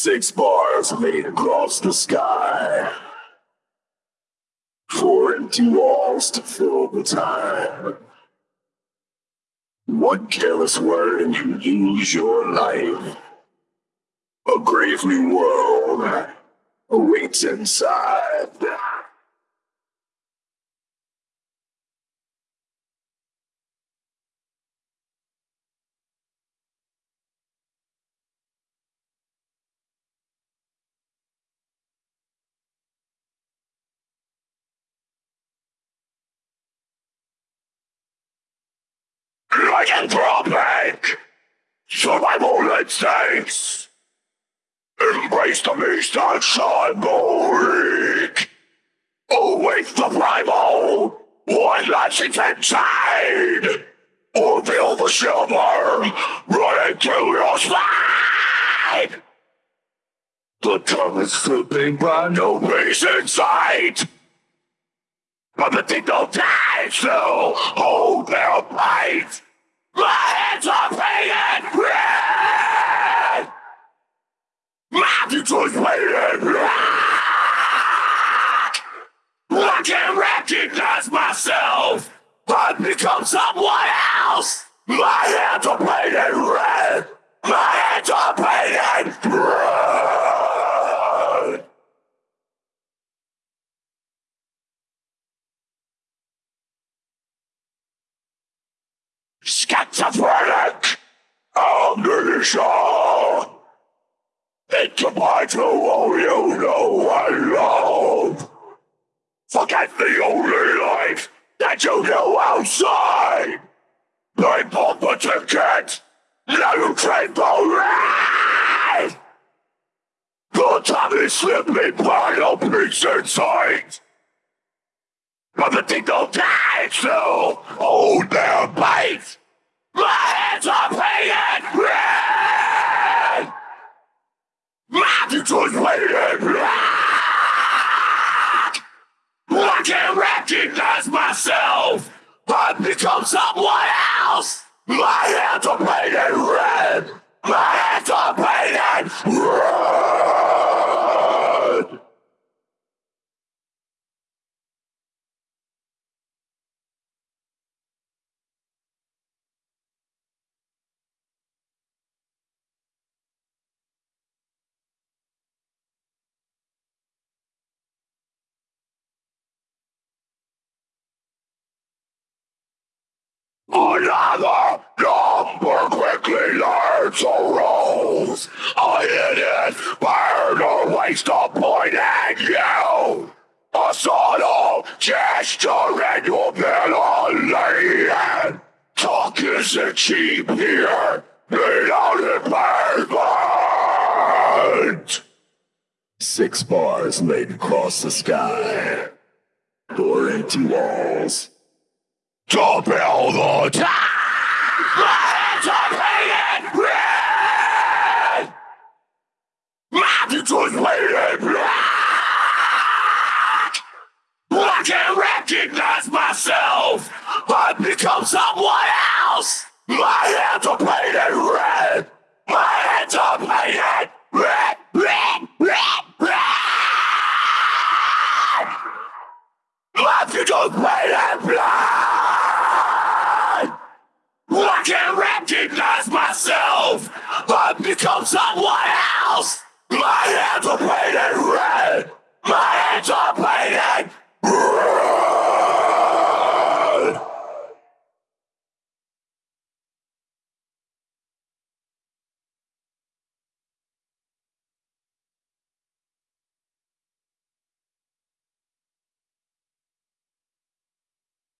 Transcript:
Six bars made across the sky. Four empty walls to fill the time. One careless word and you lose your life. A grave new world awaits inside. Lycanthropic! Survival instincts! Embrace the beast and symbolic! Await the primal! One that's inside! Or feel the shiver running through your spine! The tongue is slipping by no peace in sight! But the thing don't die, so hold their bite! My hands are painted red! My future's painted black! I can't recognize myself! I've become someone else! My hands are painted red! My hands are painted red! Schizophrenic! Amnesia! Combines to all you know and love! Forget the only life that you know outside! They bought the ticket! Now you the ride! The time is slipping by no peace in sight! But the thing don't die, so hold their bite! My hands are painted red! My future's painted black! I can't recognize myself! I've become someone else! My hands are painted red! My hands are painted red! Another number quickly learns a rules. A hidden burn or waste of point at you. A subtle gesture and you'll be Talk isn't cheap here. Without embarrassment. Six bars laid across the sky. Four empty walls to build the time. My future's painted black. I can't recognize myself. I've become someone else. My hands are